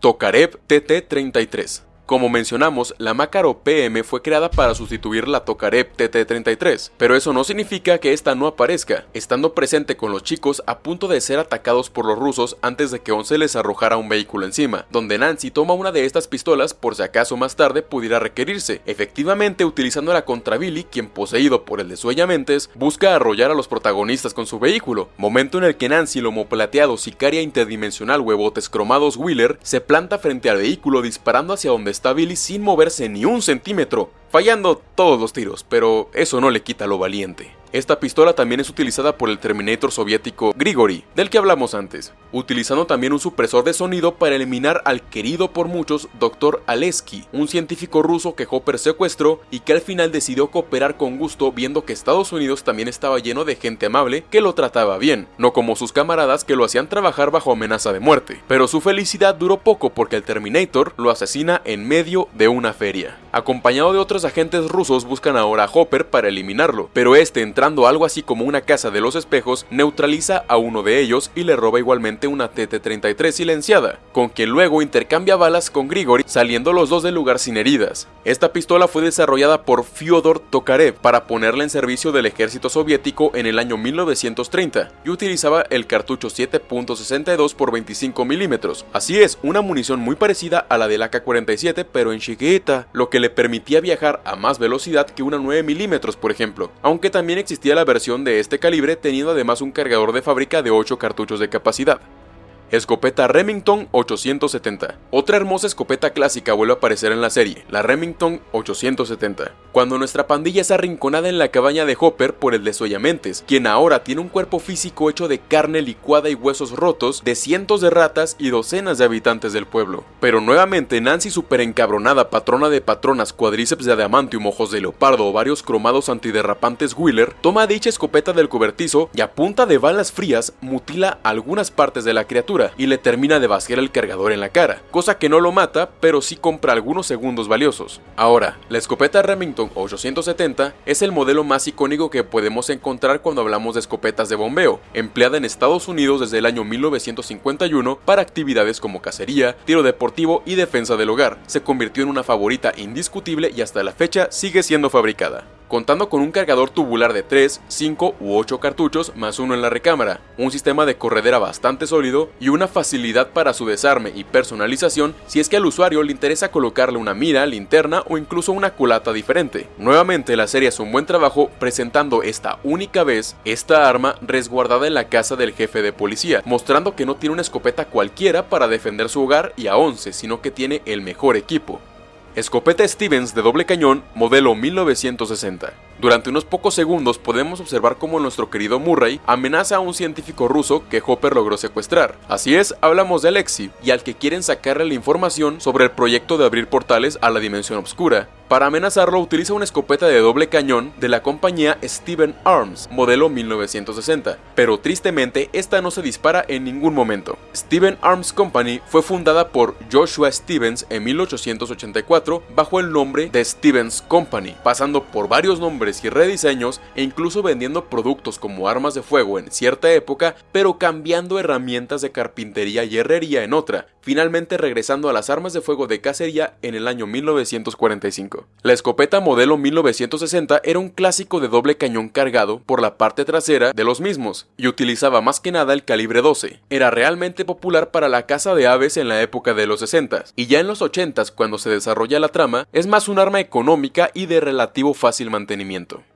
Tokarev TT-33 como mencionamos, la Makarov PM fue creada para sustituir la Tokarev TT-33, pero eso no significa que esta no aparezca, estando presente con los chicos a punto de ser atacados por los rusos antes de que Once les arrojara un vehículo encima, donde Nancy toma una de estas pistolas por si acaso más tarde pudiera requerirse, efectivamente utilizándola contra Billy, quien poseído por el de mentes busca arrollar a los protagonistas con su vehículo, momento en el que Nancy, lomo plateado, sicaria interdimensional huevotes cromados Wheeler, se planta frente al vehículo disparando hacia donde está Billy sin moverse ni un centímetro, fallando todos los tiros, pero eso no le quita lo valiente. Esta pistola también es utilizada por el Terminator soviético Grigori, del que hablamos antes, utilizando también un supresor de sonido para eliminar al querido por muchos Dr. Aleski, un científico ruso que Hopper secuestró y que al final decidió cooperar con gusto viendo que Estados Unidos también estaba lleno de gente amable que lo trataba bien, no como sus camaradas que lo hacían trabajar bajo amenaza de muerte. Pero su felicidad duró poco porque el Terminator lo asesina en medio de una feria. Acompañado de otros agentes rusos buscan ahora a Hopper para eliminarlo, pero este algo así como una casa de los espejos neutraliza a uno de ellos y le roba igualmente una TT-33 silenciada, con quien luego intercambia balas con Grigori saliendo los dos del lugar sin heridas. Esta pistola fue desarrollada por Fyodor Tokarev para ponerla en servicio del ejército soviético en el año 1930 y utilizaba el cartucho 7.62 x 25 mm. Así es, una munición muy parecida a la del AK-47 pero en chiquita, lo que le permitía viajar a más velocidad que una 9 mm por ejemplo, aunque también existía la versión de este calibre teniendo además un cargador de fábrica de 8 cartuchos de capacidad. Escopeta Remington 870. Otra hermosa escopeta clásica vuelve a aparecer en la serie, la Remington 870. Cuando nuestra pandilla es arrinconada en la cabaña de Hopper por el desollamientos, quien ahora tiene un cuerpo físico hecho de carne licuada y huesos rotos de cientos de ratas y docenas de habitantes del pueblo. Pero nuevamente Nancy super encabronada, patrona de patronas, cuadríceps de adamantium, ojos de leopardo, varios cromados antiderrapantes Wheeler, toma dicha escopeta del cobertizo y a punta de balas frías mutila algunas partes de la criatura y le termina de vaciar el cargador en la cara, cosa que no lo mata, pero sí compra algunos segundos valiosos. Ahora, la escopeta Remington 870 es el modelo más icónico que podemos encontrar cuando hablamos de escopetas de bombeo, empleada en Estados Unidos desde el año 1951 para actividades como cacería, tiro deportivo y defensa del hogar. Se convirtió en una favorita indiscutible y hasta la fecha sigue siendo fabricada contando con un cargador tubular de 3, 5 u 8 cartuchos más uno en la recámara, un sistema de corredera bastante sólido y una facilidad para su desarme y personalización si es que al usuario le interesa colocarle una mira, linterna o incluso una culata diferente. Nuevamente la serie hace un buen trabajo presentando esta única vez esta arma resguardada en la casa del jefe de policía, mostrando que no tiene una escopeta cualquiera para defender su hogar y a 11, sino que tiene el mejor equipo. Escopeta Stevens de doble cañón, modelo 1960. Durante unos pocos segundos podemos observar cómo nuestro querido Murray amenaza a un científico ruso que Hopper logró secuestrar. Así es, hablamos de Alexi, y al que quieren sacarle la información sobre el proyecto de abrir portales a la dimensión oscura. Para amenazarlo utiliza una escopeta de doble cañón de la compañía Steven Arms, modelo 1960, pero tristemente esta no se dispara en ningún momento. Steven Arms Company fue fundada por Joshua Stevens en 1884 bajo el nombre de Stevens Company, pasando por varios nombres y rediseños e incluso vendiendo productos como armas de fuego en cierta época, pero cambiando herramientas de carpintería y herrería en otra, finalmente regresando a las armas de fuego de cacería en el año 1945. La escopeta modelo 1960 era un clásico de doble cañón cargado por la parte trasera de los mismos y utilizaba más que nada el calibre 12. Era realmente popular para la caza de aves en la época de los 60 y ya en los 80 cuando se desarrolla la trama es más un arma económica y de relativo fácil mantenimiento conocimiento.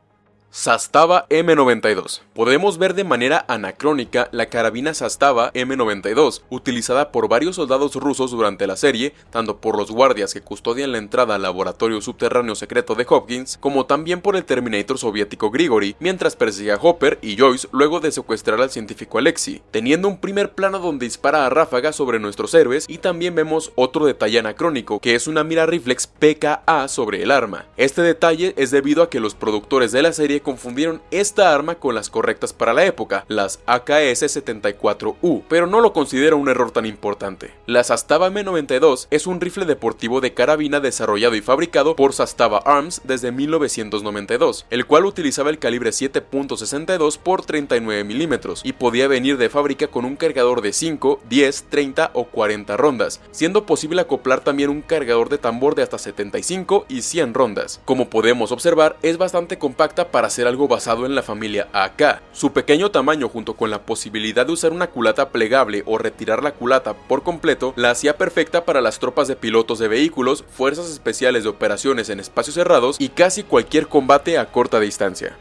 Sastava M92. Podemos ver de manera anacrónica la carabina Sastava M92, utilizada por varios soldados rusos durante la serie, tanto por los guardias que custodian la entrada al laboratorio subterráneo secreto de Hopkins, como también por el Terminator soviético Grigori, mientras persigue a Hopper y Joyce luego de secuestrar al científico Alexi, teniendo un primer plano donde dispara a ráfaga sobre nuestros héroes y también vemos otro detalle anacrónico, que es una mira reflex PKA sobre el arma. Este detalle es debido a que los productores de la serie confundieron esta arma con las correctas para la época, las AKS-74U, pero no lo considero un error tan importante. La Sastava M92 es un rifle deportivo de carabina desarrollado y fabricado por Sastava Arms desde 1992, el cual utilizaba el calibre 7.62 por 39 milímetros y podía venir de fábrica con un cargador de 5, 10, 30 o 40 rondas, siendo posible acoplar también un cargador de tambor de hasta 75 y 100 rondas. Como podemos observar, es bastante compacta para ser algo basado en la familia AK. Su pequeño tamaño junto con la posibilidad de usar una culata plegable o retirar la culata por completo la hacía perfecta para las tropas de pilotos de vehículos, fuerzas especiales de operaciones en espacios cerrados y casi cualquier combate a corta distancia.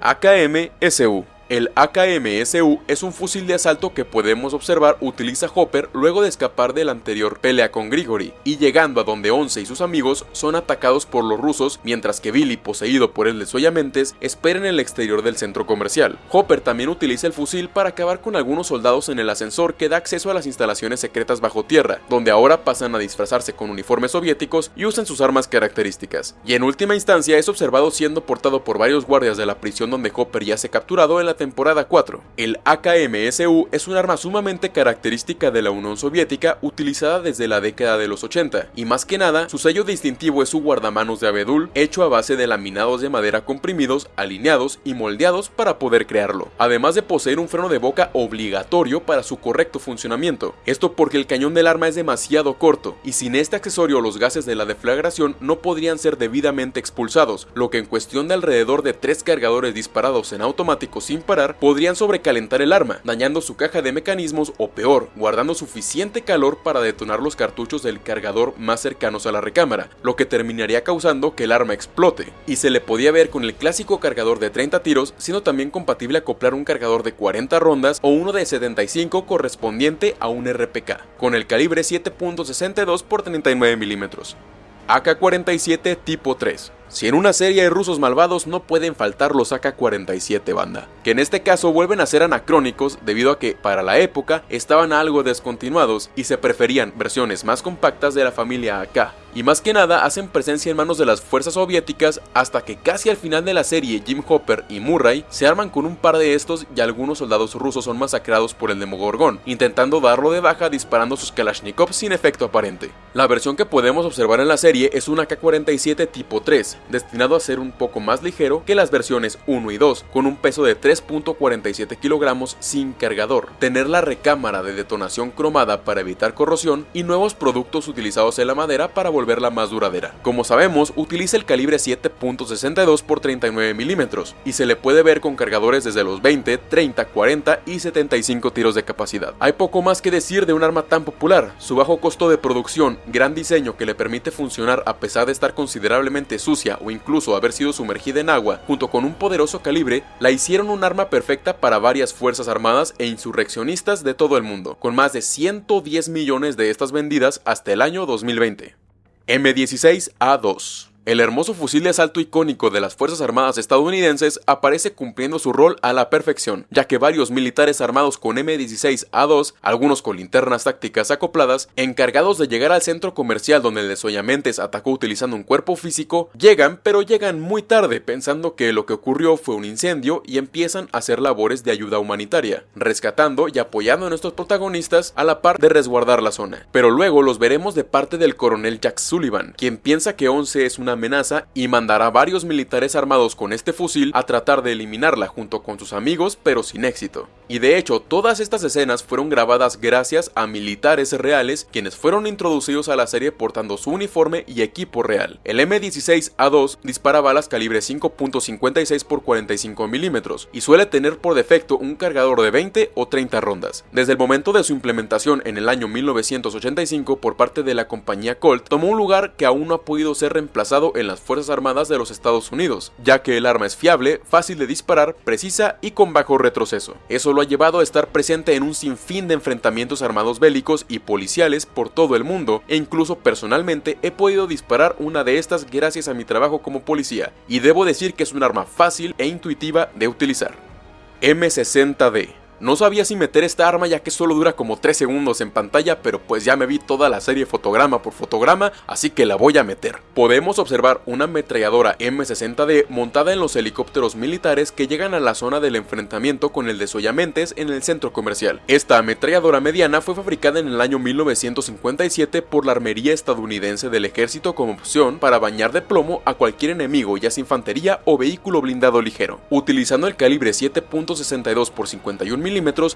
AKM-SU el AKM-SU es un fusil de asalto que podemos observar utiliza Hopper luego de escapar de la anterior pelea con Grigori, y llegando a donde Once y sus amigos son atacados por los rusos mientras que Billy, poseído por el desoyamentes, espera en el exterior del centro comercial. Hopper también utiliza el fusil para acabar con algunos soldados en el ascensor que da acceso a las instalaciones secretas bajo tierra, donde ahora pasan a disfrazarse con uniformes soviéticos y usan sus armas características. Y en última instancia es observado siendo portado por varios guardias de la prisión donde Hopper ya se capturado en la temporada 4. El AKM-SU es un arma sumamente característica de la Unión Soviética utilizada desde la década de los 80, y más que nada, su sello distintivo es su guardamanos de abedul hecho a base de laminados de madera comprimidos, alineados y moldeados para poder crearlo, además de poseer un freno de boca obligatorio para su correcto funcionamiento. Esto porque el cañón del arma es demasiado corto, y sin este accesorio los gases de la deflagración no podrían ser debidamente expulsados, lo que en cuestión de alrededor de tres cargadores disparados en automático sin podrían sobrecalentar el arma, dañando su caja de mecanismos o peor, guardando suficiente calor para detonar los cartuchos del cargador más cercanos a la recámara, lo que terminaría causando que el arma explote. Y se le podía ver con el clásico cargador de 30 tiros, siendo también compatible acoplar un cargador de 40 rondas o uno de 75 correspondiente a un RPK, con el calibre 7.62 x 39 milímetros. AK-47 tipo 3 si en una serie de rusos malvados no pueden faltar los AK-47 banda, que en este caso vuelven a ser anacrónicos debido a que para la época estaban algo descontinuados y se preferían versiones más compactas de la familia AK, y más que nada hacen presencia en manos de las fuerzas soviéticas hasta que casi al final de la serie Jim Hopper y Murray se arman con un par de estos y algunos soldados rusos son masacrados por el Demogorgón, intentando darlo de baja disparando sus Kalashnikov sin efecto aparente. La versión que podemos observar en la serie es un AK-47 tipo 3, destinado a ser un poco más ligero que las versiones 1 y 2, con un peso de 3.47 kilogramos sin cargador, tener la recámara de detonación cromada para evitar corrosión y nuevos productos utilizados en la madera para volverla más duradera. Como sabemos, utiliza el calibre 7.62 x 39 milímetros y se le puede ver con cargadores desde los 20, 30, 40 y 75 tiros de capacidad. Hay poco más que decir de un arma tan popular, su bajo costo de producción, gran diseño que le permite funcionar a pesar de estar considerablemente sucia o incluso haber sido sumergida en agua, junto con un poderoso calibre, la hicieron un arma perfecta para varias fuerzas armadas e insurreccionistas de todo el mundo, con más de 110 millones de estas vendidas hasta el año 2020. M16A2 El hermoso fusil de asalto icónico de las Fuerzas Armadas estadounidenses aparece cumpliendo su rol a la perfección, ya que varios militares armados con M16A2, algunos con linternas tácticas acopladas, encargados de llegar al centro comercial donde el desoyamentes atacó utilizando un cuerpo físico, llegan pero llegan muy tarde pensando que lo que ocurrió fue un incendio y empiezan a hacer labores de ayuda humanitaria, rescatando y apoyando a nuestros protagonistas a la par de resguardar la zona. Pero luego los veremos de parte del coronel Jack Sullivan, quien piensa que 11 es una amenaza y mandará varios militares armados con este fusil a tratar de eliminarla junto con sus amigos pero sin éxito. Y de hecho todas estas escenas fueron grabadas gracias a militares reales quienes fueron introducidos a la serie portando su uniforme y equipo real. El M16A2 dispara balas calibre 5.56 x 45 milímetros y suele tener por defecto un cargador de 20 o 30 rondas. Desde el momento de su implementación en el año 1985 por parte de la compañía Colt, tomó un lugar que aún no ha podido ser reemplazado en las Fuerzas Armadas de los Estados Unidos, ya que el arma es fiable, fácil de disparar, precisa y con bajo retroceso. Eso lo ha llevado a estar presente en un sinfín de enfrentamientos armados bélicos y policiales por todo el mundo, e incluso personalmente he podido disparar una de estas gracias a mi trabajo como policía, y debo decir que es un arma fácil e intuitiva de utilizar. M60D no sabía si meter esta arma ya que solo dura como 3 segundos en pantalla, pero pues ya me vi toda la serie fotograma por fotograma, así que la voy a meter. Podemos observar una ametralladora M60D montada en los helicópteros militares que llegan a la zona del enfrentamiento con el desoyamentes en el centro comercial. Esta ametralladora mediana fue fabricada en el año 1957 por la armería estadounidense del ejército como opción para bañar de plomo a cualquier enemigo, ya sea infantería o vehículo blindado ligero. Utilizando el calibre 7.62 x 51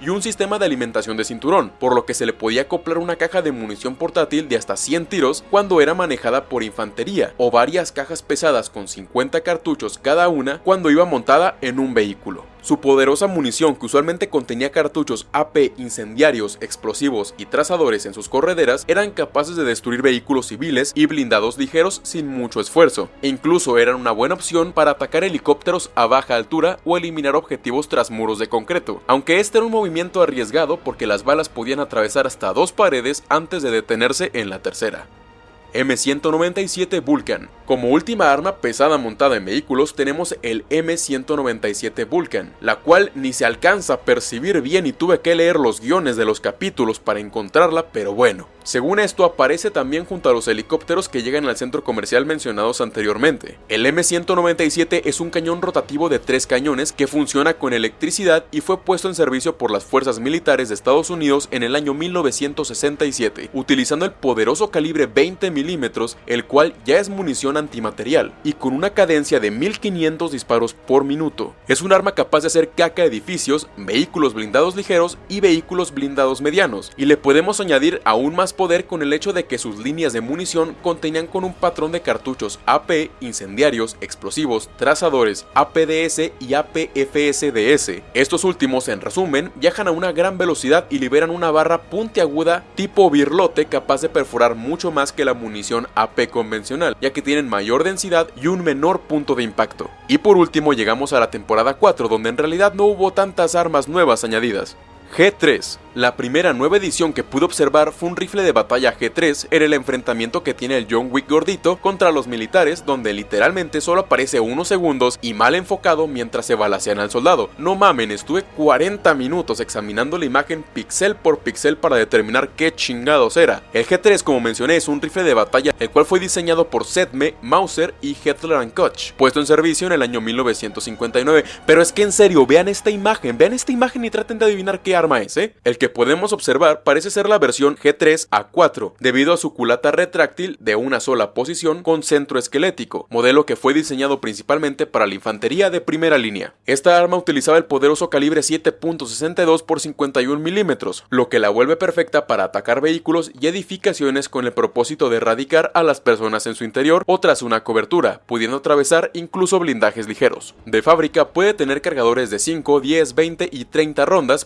y un sistema de alimentación de cinturón, por lo que se le podía acoplar una caja de munición portátil de hasta 100 tiros cuando era manejada por infantería, o varias cajas pesadas con 50 cartuchos cada una cuando iba montada en un vehículo. Su poderosa munición, que usualmente contenía cartuchos AP incendiarios, explosivos y trazadores en sus correderas, eran capaces de destruir vehículos civiles y blindados ligeros sin mucho esfuerzo, e incluso eran una buena opción para atacar helicópteros a baja altura o eliminar objetivos tras muros de concreto, aunque este era un movimiento arriesgado porque las balas podían atravesar hasta dos paredes antes de detenerse en la tercera. M197 Vulcan. Como última arma pesada montada en vehículos tenemos el M197 Vulcan, la cual ni se alcanza a percibir bien y tuve que leer los guiones de los capítulos para encontrarla, pero bueno. Según esto aparece también junto a los helicópteros que llegan al centro comercial mencionados anteriormente. El M197 es un cañón rotativo de tres cañones que funciona con electricidad y fue puesto en servicio por las fuerzas militares de Estados Unidos en el año 1967, utilizando el poderoso calibre 20 el cual ya es munición antimaterial, y con una cadencia de 1500 disparos por minuto. Es un arma capaz de hacer caca edificios, vehículos blindados ligeros y vehículos blindados medianos, y le podemos añadir aún más poder con el hecho de que sus líneas de munición contenían con un patrón de cartuchos AP, incendiarios, explosivos, trazadores, APDS y APFSDS. Estos últimos, en resumen, viajan a una gran velocidad y liberan una barra puntiaguda tipo birlote capaz de perforar mucho más que la munición munición AP convencional, ya que tienen mayor densidad y un menor punto de impacto. Y por último llegamos a la temporada 4, donde en realidad no hubo tantas armas nuevas añadidas. G3 la primera nueva edición que pude observar fue un rifle de batalla G3 en el enfrentamiento que tiene el John Wick gordito contra los militares donde literalmente solo aparece unos segundos y mal enfocado mientras se balacean al soldado. No mamen, estuve 40 minutos examinando la imagen pixel por pixel para determinar qué chingados era. El G3 como mencioné es un rifle de batalla el cual fue diseñado por Sedme, Mauser y Hetler Koch, puesto en servicio en el año 1959. Pero es que en serio, vean esta imagen, vean esta imagen y traten de adivinar qué arma es, ¿eh? El que podemos observar parece ser la versión G3A4, debido a su culata retráctil de una sola posición con centro esquelético, modelo que fue diseñado principalmente para la infantería de primera línea. Esta arma utilizaba el poderoso calibre 7.62 x 51 milímetros, lo que la vuelve perfecta para atacar vehículos y edificaciones con el propósito de erradicar a las personas en su interior o tras una cobertura, pudiendo atravesar incluso blindajes ligeros. De fábrica puede tener cargadores de 5, 10, 20 y 30 rondas,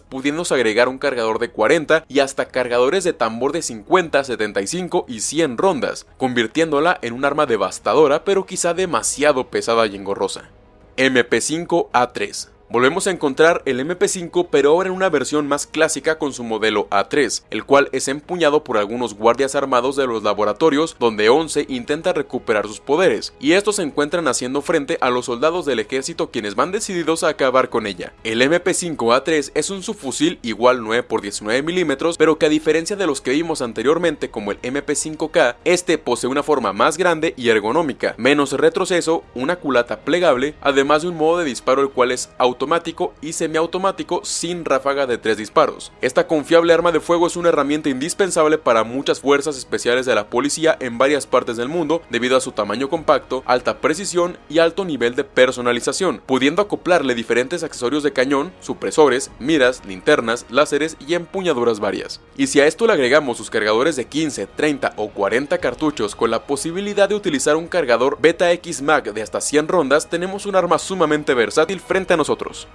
agregar un cargador de 40 y hasta cargadores de tambor de 50, 75 y 100 rondas, convirtiéndola en un arma devastadora pero quizá demasiado pesada y engorrosa. MP5A3 Volvemos a encontrar el MP5 pero ahora en una versión más clásica con su modelo A3, el cual es empuñado por algunos guardias armados de los laboratorios donde 11 intenta recuperar sus poderes, y estos se encuentran haciendo frente a los soldados del ejército quienes van decididos a acabar con ella. El MP5A3 es un subfusil igual 9 x 19 mm pero que a diferencia de los que vimos anteriormente como el MP5K, este posee una forma más grande y ergonómica, menos retroceso, una culata plegable, además de un modo de disparo el cual es automático y semiautomático sin ráfaga de 3 disparos. Esta confiable arma de fuego es una herramienta indispensable para muchas fuerzas especiales de la policía en varias partes del mundo debido a su tamaño compacto, alta precisión y alto nivel de personalización, pudiendo acoplarle diferentes accesorios de cañón, supresores, miras, linternas, láseres y empuñaduras varias. Y si a esto le agregamos sus cargadores de 15, 30 o 40 cartuchos con la posibilidad de utilizar un cargador Beta X Mag de hasta 100 rondas, tenemos un arma sumamente versátil frente a nosotros nosotros.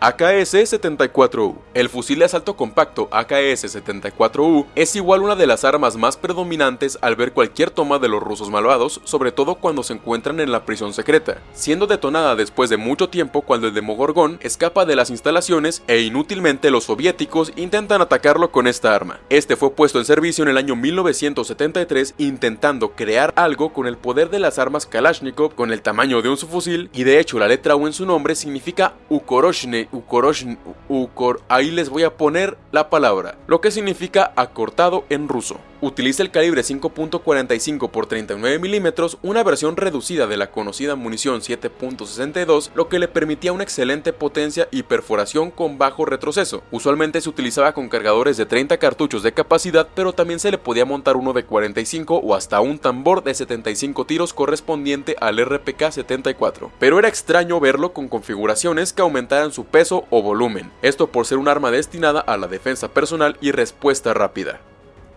AKS-74U. El fusil de asalto compacto AKS-74U es igual una de las armas más predominantes al ver cualquier toma de los rusos malvados, sobre todo cuando se encuentran en la prisión secreta, siendo detonada después de mucho tiempo cuando el Demogorgón escapa de las instalaciones e inútilmente los soviéticos intentan atacarlo con esta arma. Este fue puesto en servicio en el año 1973 intentando crear algo con el poder de las armas Kalashnikov con el tamaño de un subfusil y de hecho la letra U en su nombre significa Ukoroshne Ukor, ahí les voy a poner la palabra, lo que significa acortado en ruso. Utiliza el calibre 5.45 x 39 mm, una versión reducida de la conocida munición 7.62, lo que le permitía una excelente potencia y perforación con bajo retroceso. Usualmente se utilizaba con cargadores de 30 cartuchos de capacidad, pero también se le podía montar uno de 45 o hasta un tambor de 75 tiros correspondiente al RPK-74. Pero era extraño verlo con configuraciones que aumentaran su peso o volumen, esto por ser un arma destinada a la defensa personal y respuesta rápida.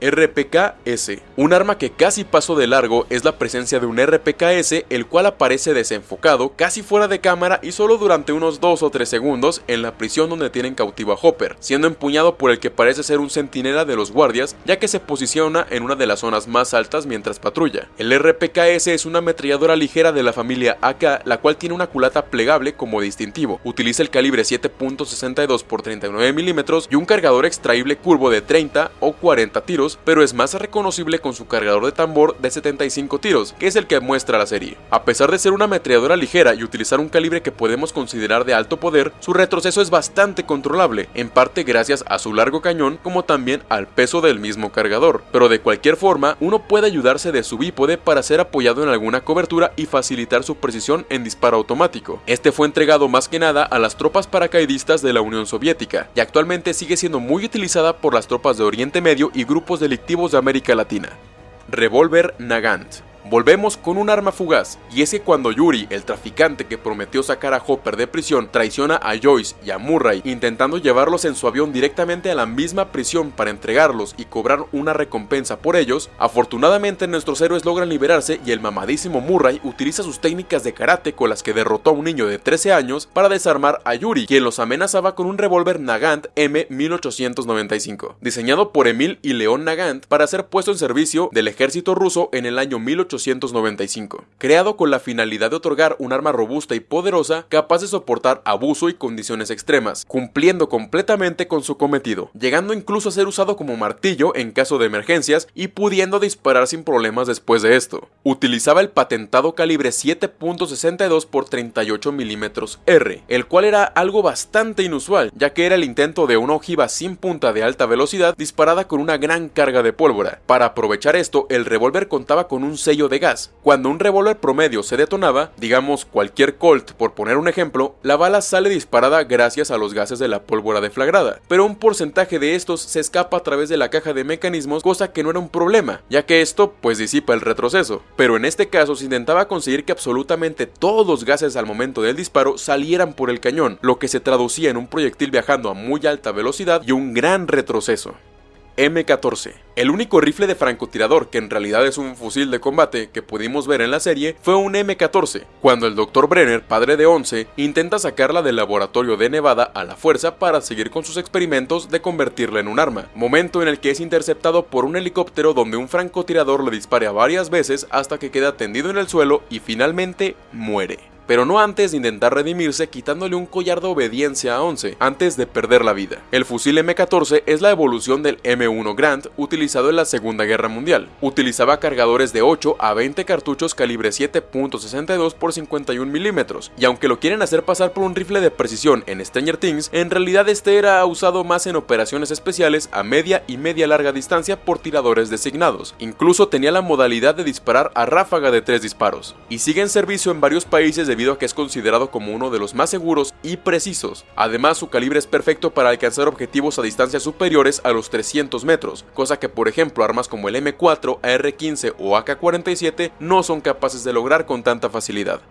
RPKS. Un arma que casi pasó de largo es la presencia de un RPKS el cual aparece desenfocado, casi fuera de cámara y solo durante unos 2 o 3 segundos en la prisión donde tienen cautivo a Hopper, siendo empuñado por el que parece ser un centinela de los guardias ya que se posiciona en una de las zonas más altas mientras patrulla. El RPKS es una ametralladora ligera de la familia AK la cual tiene una culata plegable como distintivo, utiliza el calibre 7.62 x 39 mm y un cargador extraíble curvo de 30 o 40 tiros pero es más reconocible con su cargador de tambor de 75 tiros, que es el que muestra la serie. A pesar de ser una ametralladora ligera y utilizar un calibre que podemos considerar de alto poder, su retroceso es bastante controlable, en parte gracias a su largo cañón como también al peso del mismo cargador, pero de cualquier forma uno puede ayudarse de su bípode para ser apoyado en alguna cobertura y facilitar su precisión en disparo automático. Este fue entregado más que nada a las tropas paracaidistas de la Unión Soviética y actualmente sigue siendo muy utilizada por las tropas de Oriente Medio y grupos delictivos de América Latina. Revólver Nagant Volvemos con un arma fugaz, y es que cuando Yuri, el traficante que prometió sacar a Hopper de prisión, traiciona a Joyce y a Murray intentando llevarlos en su avión directamente a la misma prisión para entregarlos y cobrar una recompensa por ellos, afortunadamente nuestros héroes logran liberarse y el mamadísimo Murray utiliza sus técnicas de karate con las que derrotó a un niño de 13 años para desarmar a Yuri, quien los amenazaba con un revólver Nagant M1895, diseñado por Emil y León Nagant para ser puesto en servicio del ejército ruso en el año 1895 creado con la finalidad de otorgar un arma robusta y poderosa capaz de soportar abuso y condiciones extremas, cumpliendo completamente con su cometido, llegando incluso a ser usado como martillo en caso de emergencias y pudiendo disparar sin problemas después de esto. Utilizaba el patentado calibre 7.62 x 38 mm R, el cual era algo bastante inusual, ya que era el intento de una ojiva sin punta de alta velocidad disparada con una gran carga de pólvora. Para aprovechar esto, el revólver contaba con un sello de gas. Cuando un revólver promedio se detonaba, digamos cualquier Colt por poner un ejemplo, la bala sale disparada gracias a los gases de la pólvora deflagrada, pero un porcentaje de estos se escapa a través de la caja de mecanismos, cosa que no era un problema, ya que esto pues disipa el retroceso. Pero en este caso se intentaba conseguir que absolutamente todos los gases al momento del disparo salieran por el cañón, lo que se traducía en un proyectil viajando a muy alta velocidad y un gran retroceso. M14. El único rifle de francotirador que en realidad es un fusil de combate que pudimos ver en la serie fue un M14, cuando el Dr. Brenner, padre de 11, intenta sacarla del laboratorio de Nevada a la fuerza para seguir con sus experimentos de convertirla en un arma, momento en el que es interceptado por un helicóptero donde un francotirador le dispara varias veces hasta que queda tendido en el suelo y finalmente muere. Pero no antes de intentar redimirse quitándole un collar de obediencia a 11 antes de perder la vida. El fusil M14 es la evolución del M1 Grant utilizado en la Segunda Guerra Mundial. Utilizaba cargadores de 8 a 20 cartuchos calibre 7.62 por 51 milímetros, y aunque lo quieren hacer pasar por un rifle de precisión en Stranger Things, en realidad este era usado más en operaciones especiales a media y media larga distancia por tiradores designados. Incluso tenía la modalidad de disparar a ráfaga de 3 disparos, y sigue en servicio en varios países debido a que es considerado como uno de los más seguros y precisos. Además, su calibre es perfecto para alcanzar objetivos a distancias superiores a los 300 metros, cosa que por ejemplo armas como el M4, AR-15 o AK-47 no son capaces de lograr con tanta facilidad.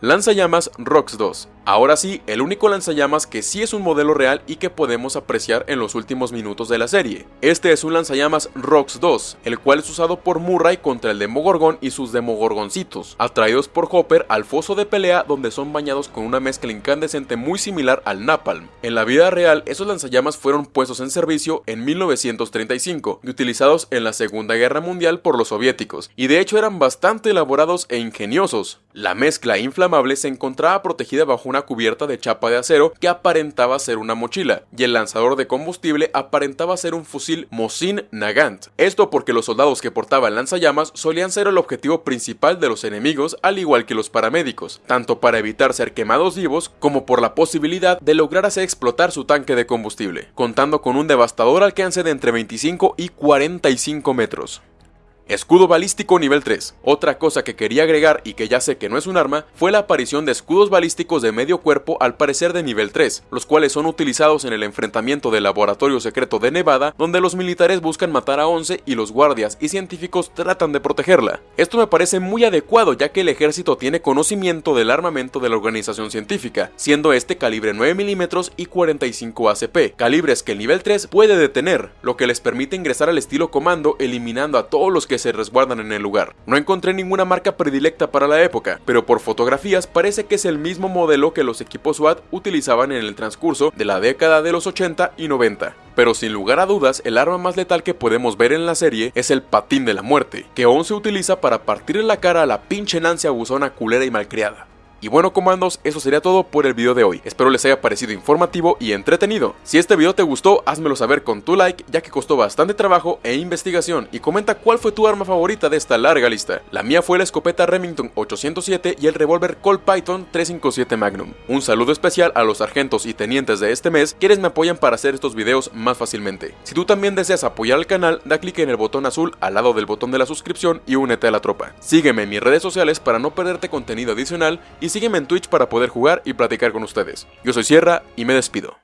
Lanzallamas ROX 2 Ahora sí, el único lanzallamas que sí es un modelo real y que podemos apreciar en los últimos minutos de la serie. Este es un lanzallamas ROX 2, el cual es usado por Murray contra el Demogorgon y sus Demogorgoncitos, atraídos por Hopper al foso de pelea donde son bañados con una mezcla incandescente muy similar al Napalm. En la vida real, esos lanzallamas fueron puestos en servicio en 1935 y utilizados en la Segunda Guerra Mundial por los soviéticos, y de hecho eran bastante elaborados e ingeniosos. La mezcla inflamable se encontraba protegida bajo una cubierta de chapa de acero que aparentaba ser una mochila, y el lanzador de combustible aparentaba ser un fusil Mosin Nagant. Esto porque los soldados que portaban lanzallamas solían ser el objetivo principal de los enemigos al igual que los paramédicos, tanto para evitar ser quemados vivos como por la posibilidad de lograr hacer explotar su tanque de combustible, contando con un devastador alcance de entre 25 y 45 metros. Escudo balístico nivel 3. Otra cosa que quería agregar y que ya sé que no es un arma, fue la aparición de escudos balísticos de medio cuerpo al parecer de nivel 3, los cuales son utilizados en el enfrentamiento del laboratorio secreto de Nevada, donde los militares buscan matar a 11 y los guardias y científicos tratan de protegerla. Esto me parece muy adecuado ya que el ejército tiene conocimiento del armamento de la organización científica, siendo este calibre 9 mm y 45 ACP, calibres que el nivel 3 puede detener, lo que les permite ingresar al estilo comando eliminando a todos los que se resguardan en el lugar. No encontré ninguna marca predilecta para la época, pero por fotografías parece que es el mismo modelo que los equipos SWAT utilizaban en el transcurso de la década de los 80 y 90. Pero sin lugar a dudas, el arma más letal que podemos ver en la serie es el patín de la muerte, que aún se utiliza para partir en la cara a la pinche Nancy abusona culera y malcriada. Y bueno comandos, eso sería todo por el video de hoy. Espero les haya parecido informativo y entretenido. Si este video te gustó, házmelo saber con tu like, ya que costó bastante trabajo e investigación. Y comenta cuál fue tu arma favorita de esta larga lista. La mía fue la escopeta Remington 807 y el revólver Colt Python 357 Magnum. Un saludo especial a los sargentos y tenientes de este mes, quienes me apoyan para hacer estos videos más fácilmente. Si tú también deseas apoyar al canal, da clic en el botón azul al lado del botón de la suscripción y únete a la tropa. Sígueme en mis redes sociales para no perderte contenido adicional y sígueme en Twitch para poder jugar y platicar con ustedes. Yo soy Sierra y me despido.